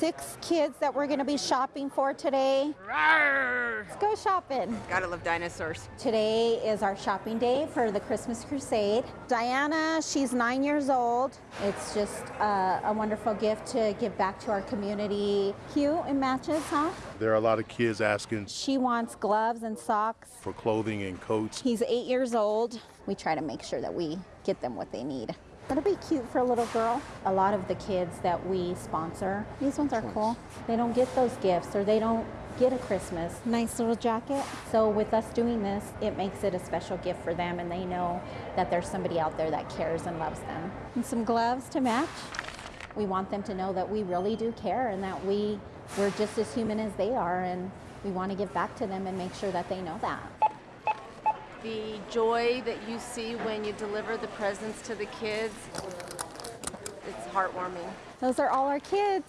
six kids that we're going to be shopping for today. Let's go shopping. Gotta love dinosaurs. Today is our shopping day for the Christmas Crusade. Diana, she's nine years old. It's just uh, a wonderful gift to give back to our community. Cute and matches, huh? There are a lot of kids asking She wants gloves and socks. for clothing and coats. He's eight years old. We try to make sure that we get them what they need. That'll be cute for a little girl. A lot of the kids that we sponsor, these ones are cool. They don't get those gifts or they don't get a Christmas. Nice little jacket. So with us doing this, it makes it a special gift for them and they know that there's somebody out there that cares and loves them. And some gloves to match. We want them to know that we really do care and that we, we're just as human as they are and we want to give back to them and make sure that they know that. The joy that you see when you deliver the presents to the kids, it's heartwarming. Those are all our kids.